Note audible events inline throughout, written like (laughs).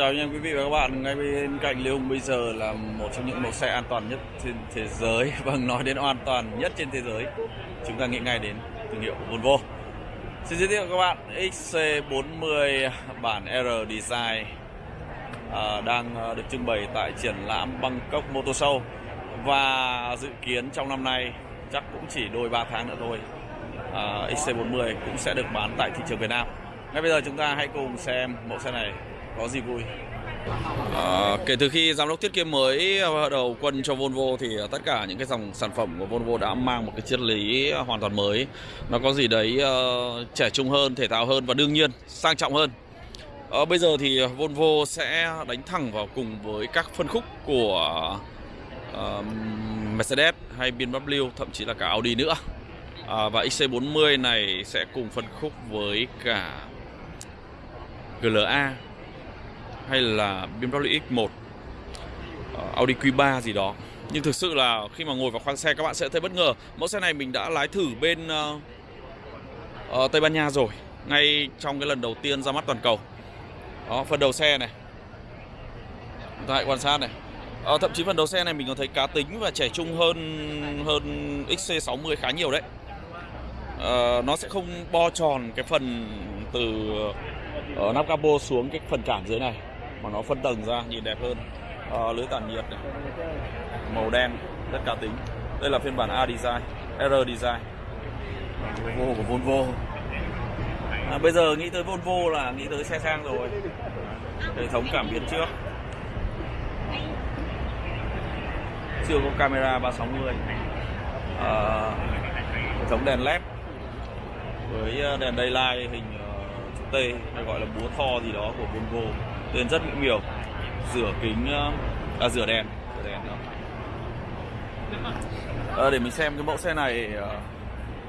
chào anh em quý vị và các bạn. Ngay bên cạnh Lê Hùng bây giờ là một trong những mẫu xe an toàn nhất trên thế giới. (laughs) Vâng nói đến an toàn nhất trên thế giới chúng ta nghĩ ngay đến thương hiệu Volvo. Xin giới thiệu các bạn XC40 bản R Design à, đang à, được trưng bày tại triển lãm Bangkok Motor Show. Và dự kiến trong năm nay chắc cũng chỉ đôi 3 tháng nữa thôi à, XC40 cũng sẽ được bán tại thị trường Việt Nam. Ngay bây giờ chúng ta hãy cùng xem mẫu xe này có gì vui? À, kể từ khi giám đốc thiết kế mới à, đầu quân cho Volvo thì à, tất cả những cái dòng sản phẩm của Volvo đã mang một cái triết lý à, hoàn toàn mới. Nó có gì đấy uh, trẻ trung hơn thể thao hơn và đương nhiên sang trọng hơn. À, bây giờ thì Volvo sẽ đánh thẳng vào cùng với các phân khúc của uh, Mercedes hay BMW thậm chí là cả Audi nữa. À, và XC40 này sẽ cùng phân khúc với cả GLA hay là BMW X1 ờ, Audi Q3 gì đó. Nhưng thực sự là khi mà ngồi vào khoang xe các bạn sẽ thấy bất ngờ. Mẫu xe này mình đã lái thử bên uh, uh, Tây Ban Nha rồi ngay trong cái lần đầu tiên ra mắt toàn cầu. Đó phần đầu xe này. Chúng ta hãy quan sát này. À, thậm chí phần đầu xe này mình còn thấy cá tính và trẻ trung hơn hơn XC60 khá nhiều đấy. À, nó sẽ không bo tròn cái phần từ ở nắp capo xuống cái phần cản dưới này mà nó phân tầng ra nhìn đẹp hơn. À, lưới tản nhiệt này. Màu đen rất cá tính. Đây là phiên bản A design R design. Volvo của Volvo. À, bây giờ nghĩ tới Volvo là nghĩ tới xe sang rồi. Hệ thống cảm biến trước. Chưa có camera 360 à, ờ, hệ thống đèn led. Với ờ, đèn daylight hình chữ T hay gọi là búa tho gì đó của Volvo tên rất mỹ nhiều. Rửa kính ờ, à, rửa đèn. Rửa đèn đó. À, để mình xem cái mẫu xe này ờ,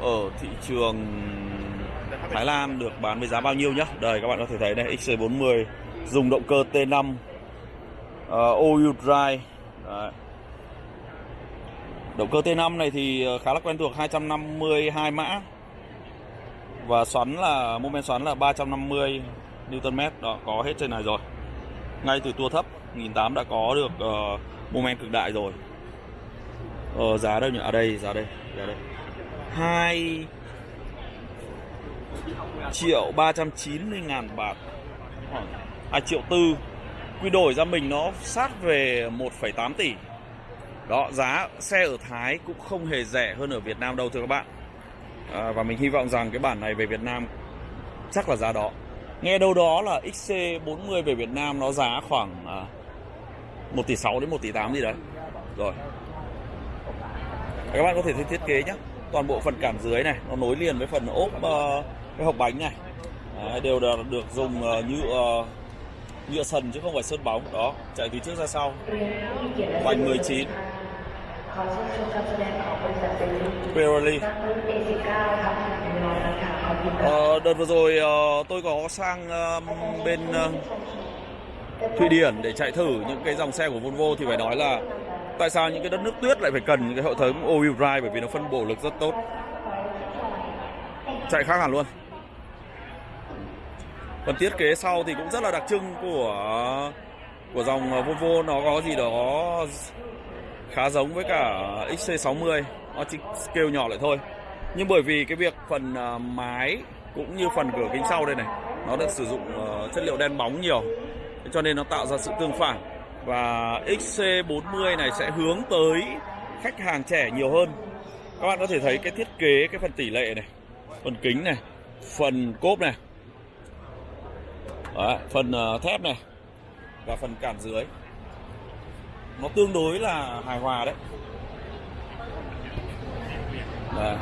ở thị trường Thái Lan được bán với giá bao nhiêu nhá. Đây các bạn có thể thấy đây XC40 dùng động cơ T5 uh, all drive. Đấy. động cơ T5 này thì khá là quen thuộc 252 mã. Và xoắn là mô men xoắn là 350 Nm đó có hết trên này rồi. Ngay từ tua thấp 1008 đã có được uh, moment men cực đại rồi. Ờ, giá đâu nhỉ? Ở à đây giá đây giá đây. 2 triệu 390 ngàn bạc 2 à, triệu tư. Quy đổi ra mình nó sát về 1,8 tỷ. Đó giá xe ở Thái cũng không hề rẻ hơn ở Việt Nam đâu thưa các bạn. À, và mình hy vọng rằng cái bản này về Việt Nam chắc là giá đó nghe đâu đó là XC40 về Việt Nam nó giá khoảng à, 1 tỷ 6 đến 1 tỷ 8 gì đấy. Rồi. Các bạn có thể thấy thiết kế nhé toàn bộ phần cảm dưới này nó nối liền với phần ốp uh, cái hộp bánh này. Đấy, đều được, được dùng ờ, uh, nhựa uh, ờ, nhựa sần chứ không phải sơn bóng. Đó chạy từ trước ra sau. Vành 19 Pirelli ờ, Đợt vừa rồi ờ, tôi có sang bên ờ, Thụy Điển để chạy thử những cái dòng xe của Volvo thì phải nói là tại sao những cái đất nước tuyết lại phải cần những cái hệ thống all-wheel drive bởi vì nó phân bổ lực rất tốt. Chạy khác hẳn luôn. Phần thiết kế sau thì cũng rất là đặc trưng của của dòng ờ, Volvo. Nó có gì đó khá giống với cả XC60 nó chỉ scale nhỏ lại thôi nhưng bởi vì cái việc phần à, mái cũng như phần cửa kính sau đây này nó được sử dụng ờ, chất liệu đen bóng nhiều cho nên nó tạo ra sự tương phản. Và XC40 này sẽ hướng tới khách hàng trẻ nhiều hơn. Các bạn có thể thấy cái thiết kế cái phần tỷ lệ này phần kính này phần cốp này Đấy, phần ờ, thép này và phần cản dưới. Nó tương đối là hài hòa đấy. Đấy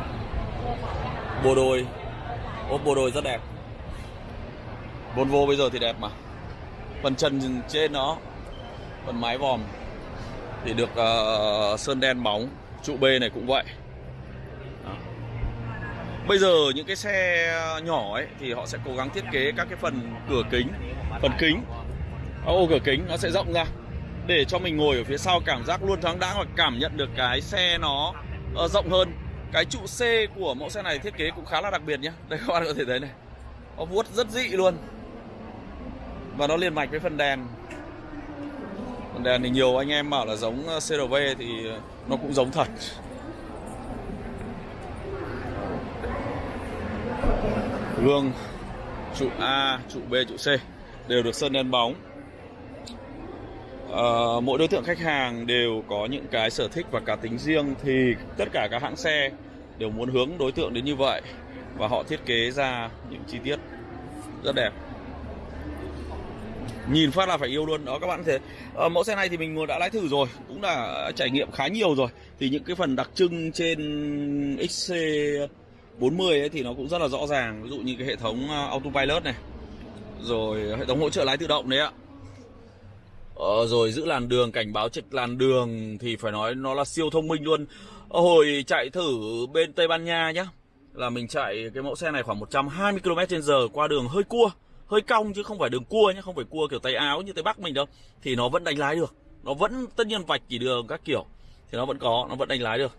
bộ đôi. Ốp bộ đôi rất đẹp. Volvo bây giờ thì đẹp mà. Phần trần trên nó phần mái vòm thì được uh, sơn đen bóng trụ B này cũng vậy. Đó. bây giờ những cái xe nhỏ ấy thì họ sẽ cố gắng thiết kế các cái phần cửa kính phần kính. Ờ, ô cửa kính nó sẽ rộng ra. Để cho mình ngồi ở phía sau cảm giác luôn thoáng đãng và cảm nhận được cái xe nó uh, rộng hơn cái trụ C của mẫu xe này thiết kế cũng khá là đặc biệt nhé đây, các bạn có thể thấy này. Nó vuốt rất dị luôn. Và nó liền mạch với phần đèn. Phần đèn thì nhiều anh em bảo là giống ờ, CRV thì nó cũng giống thật. Gương trụ A, trụ B, trụ C đều được sơn đen bóng uh, mỗi đối tượng khách hàng đều có những cái sở thích và cá tính riêng thì tất cả các hãng xe đều muốn hướng đối tượng đến như vậy và họ thiết kế ra những chi tiết rất đẹp. Nhìn phát là phải yêu luôn. Đó các bạn thấy ờ, mẫu xe này thì mình đã lái thử rồi cũng là trải nghiệm khá nhiều rồi. Thì những cái phần đặc trưng trên XC 40 ấy thì nó cũng rất là rõ ràng. Ví dụ như cái hệ thống ờ, autopilot này rồi hệ thống hỗ trợ lái tự động đấy ạ. Ờ, rồi giữ làn đường cảnh báo trực làn đường thì phải nói nó là siêu thông minh luôn. Ờ, hồi chạy thử bên Tây Ban Nha nhá là mình chạy cái mẫu xe này khoảng 120 km/h qua đường hơi cua hơi cong chứ không phải đường cua nhé không phải cua kiểu tay áo như tây bắc mình đâu. Thì nó vẫn đánh lái được. Nó vẫn tất nhiên vạch chỉ đường các kiểu thì nó vẫn có nó vẫn đánh lái được.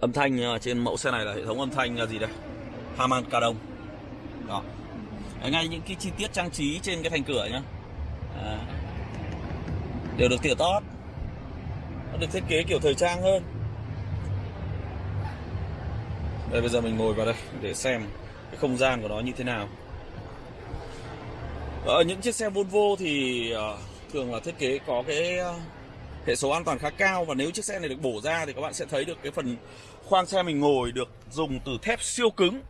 Âm thanh ờ, trên mẫu xe này là hệ thống âm thanh là gì đây? Harman Kardon đó. Ngay những cái chi tiết trang trí trên cái thành cửa nhá à, đều được tỉa tót. Nó được thiết kế kiểu thời trang hơn. Đây bây giờ mình ngồi vào đây để xem cái không gian của nó như thế nào. Ở những chiếc xe Volvo thì ờ, thường là thiết kế có cái ờ, hệ số an toàn khá cao và nếu chiếc xe này được bổ ra thì các bạn sẽ thấy được cái phần khoang xe mình ngồi được dùng từ thép siêu cứng.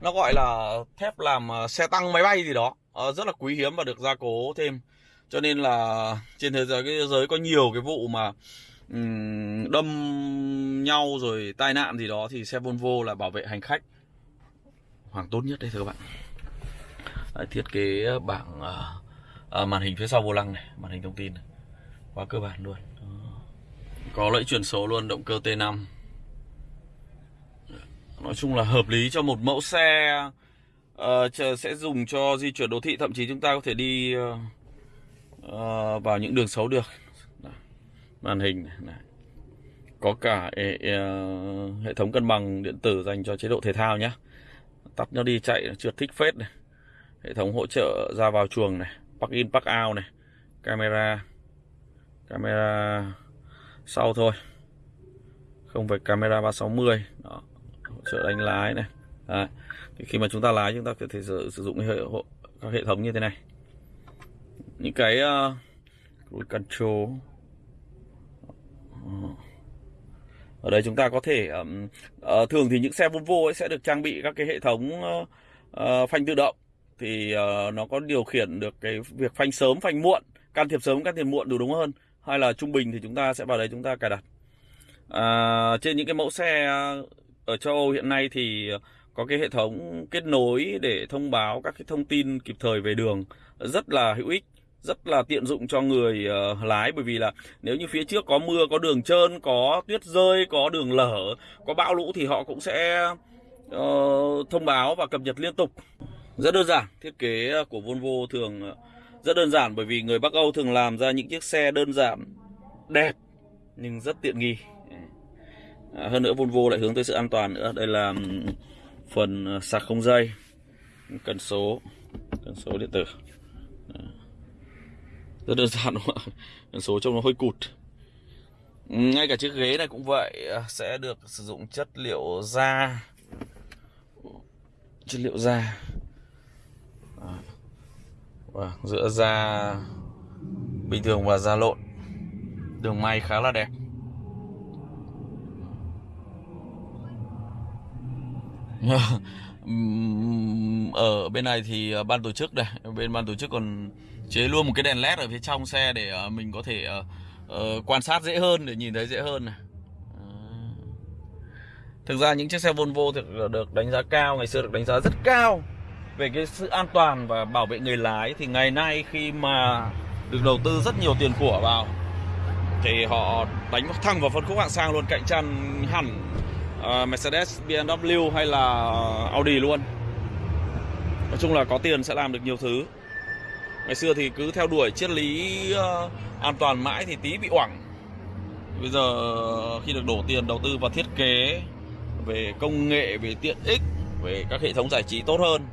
Nó gọi là thép làm ờ, xe tăng máy bay gì đó. Rất là quý hiếm và được gia cố thêm cho nên là trên thế giới cái thế giới có nhiều cái vụ mà um, đâm nhau rồi tai nạn gì đó thì xe Volvo là bảo vệ hành khách hoàng tốt nhất đấy thưa các bạn. Đấy, thiết kế bảng à, màn hình phía sau vô lăng này màn hình thông tin này. quá cơ bản luôn. Có lẫy chuyển số luôn động cơ T5 nói chung là hợp lý cho một mẫu xe uh, sẽ dùng cho di chuyển đô thị thậm chí chúng ta có thể đi uh, uh, vào những đường xấu được. Đó. màn hình này, này. có cả e, e, hệ thống cân bằng điện tử dành cho chế độ thể thao nhé tắt nó đi chạy trượt thích phết này. Hệ thống hỗ trợ ra vào chuồng này park in park out này. Camera. Camera sau thôi. Không phải camera 360 đó hỗ trợ đánh lái này. À, thì khi mà chúng ta lái chúng ta có thể sử, sử dụng hệ, các hệ thống như thế này những cái ờ, uh, cruise control. Ờ. Ở đây chúng ta có thể um, uh, thường thì những xe Volvo ấy sẽ được trang bị các cái hệ thống uh, uh, phanh tự động. Thì uh, nó có điều khiển được cái việc phanh sớm phanh muộn can thiệp sớm can thiệp muộn đủ đúng hơn. Hay là trung bình thì chúng ta sẽ vào đấy chúng ta cài đặt. À, trên những cái mẫu xe ở châu Âu hiện nay thì có cái hệ thống kết nối để thông báo các cái thông tin kịp thời về đường rất là hữu ích rất là tiện dụng cho người uh, lái. Bởi vì là nếu như phía trước có mưa có đường trơn có tuyết rơi có đường lở có bão lũ thì họ cũng sẽ uh, thông báo và cập nhật liên tục. Rất đơn giản thiết kế của Volvo thường ờ, rất đơn giản bởi vì người Bắc Âu thường làm ra những chiếc xe đơn giản đẹp nhưng rất tiện nghi. À, hơn nữa Volvo lại hướng tới sự an toàn nữa. Đây là phần sạc không dây cần số cần số điện tử rất đơn giản đúng không ạ? Số trông nó hơi cụt. Ừ, ngay cả chiếc ghế này cũng vậy à, sẽ được sử dụng chất liệu da. Chất liệu da. Và giữa da bình thường và da lộn. Đường may khá là đẹp. (laughs) Ở bên này thì à, ban tổ chức đây bên ban tổ chức còn chế luôn một cái đèn led ở phía trong xe để ờ, mình có thể uh, quan sát dễ hơn để nhìn thấy dễ hơn này. Thực ra những chiếc xe Volvo thì được đánh giá cao ngày xưa được đánh giá rất cao về cái sự an toàn và bảo vệ người lái. Thì ngày nay khi mà được đầu tư rất nhiều tiền của vào thì họ đánh thẳng vào phân khúc hạng sang luôn cạnh tranh hẳn uh, Mercedes, BMW hay là Audi luôn. Nói chung là có tiền sẽ làm được nhiều thứ ngày xưa thì cứ theo đuổi triết lý uh, an toàn mãi thì tí bị oảng. Bây giờ khi được đổ tiền đầu tư vào thiết kế về công nghệ về tiện ích về các hệ thống giải trí tốt hơn.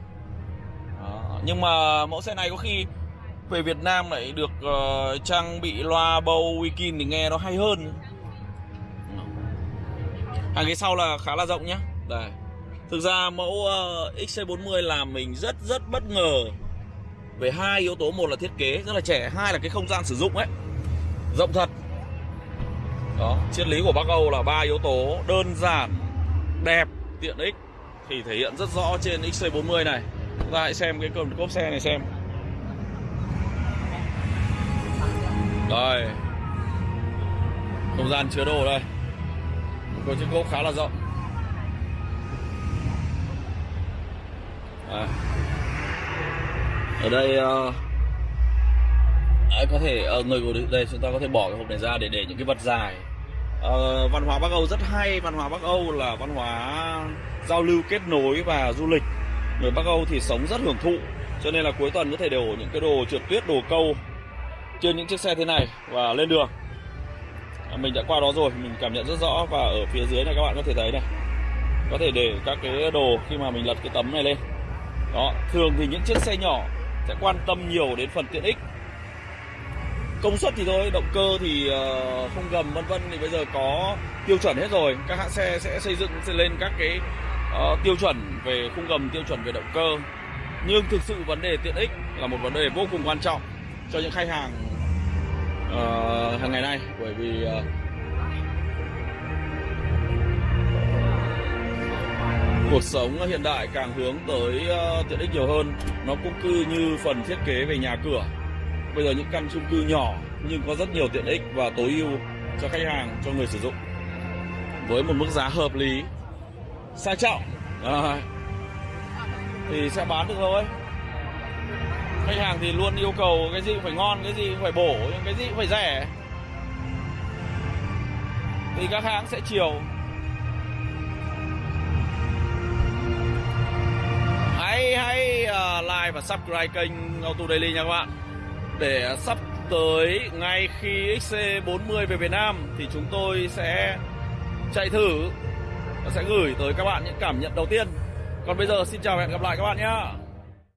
Nhưng mà mẫu xe này có khi về Việt Nam lại được uh, trang bị loa bầu Wikin thì nghe nó hay hơn. Hàng ghế sau là khá là rộng nhá. Đây. Thực ra mẫu ờ, uh, XC40 làm mình rất rất bất ngờ về hai yếu tố, một là thiết kế, rất là trẻ, hai là cái không gian sử dụng ấy. Rộng thật. Đó, triết lý của Bắc Âu là ba yếu tố đơn giản, đẹp, tiện ích, thì thể hiện rất rõ trên XC40 này. Chúng ta hãy xem cái cơm cốp xe này xem. Đây. Không gian chứa đồ đây. Có chiếc cốp khá là rộng. À ở đây uh, có thể uh, người của đây chúng ta có thể bỏ cái hộp này ra để để những cái vật dài. Uh, văn hóa Bắc Âu rất hay. Văn hóa Bắc Âu là văn hóa giao lưu kết nối và du lịch. Người Bắc Âu thì sống rất hưởng thụ cho nên là cuối tuần có thể đổ những cái đồ trượt tuyết đồ câu trên những chiếc xe thế này và lên đường. À, mình đã qua đó rồi mình cảm nhận rất rõ và ở phía dưới này các bạn có thể thấy này. Có thể để các cái đồ khi mà mình lật cái tấm này lên. Đó thường thì những chiếc xe nhỏ sẽ quan tâm nhiều đến phần tiện ích. Công suất thì thôi động cơ thì ờ, không gầm vân vân. Thì bây giờ có tiêu chuẩn hết rồi. Các hãng xe sẽ xây dựng sẽ lên các cái uh, tiêu chuẩn về khung gầm tiêu chuẩn về động cơ. Nhưng thực sự vấn đề tiện ích là một vấn đề vô cùng quan trọng cho những khách hàng uh, hàng ngày nay bởi vì uh, cuộc sống hiện đại càng hướng tới uh, tiện ích nhiều hơn. Nó cũng cư như phần thiết kế về nhà cửa. Bây giờ những căn chung cư nhỏ nhưng có rất nhiều tiện ích và tối ưu cho khách hàng cho người sử dụng. Với một mức giá hợp lý. Sang trọng. À, thì sẽ bán được thôi khách hàng thì luôn yêu cầu cái gì cũng phải ngon cái gì cũng phải bổ nhưng cái gì cũng phải rẻ. Thì các hãng sẽ chiều. Hãy ờ, like và subscribe kênh Auto Daily nha các bạn. Để sắp tới ngay khi XC40 về Việt Nam thì chúng tôi sẽ chạy thử và sẽ gửi tới các bạn những cảm nhận đầu tiên. Còn bây giờ xin chào và hẹn gặp lại các bạn nhé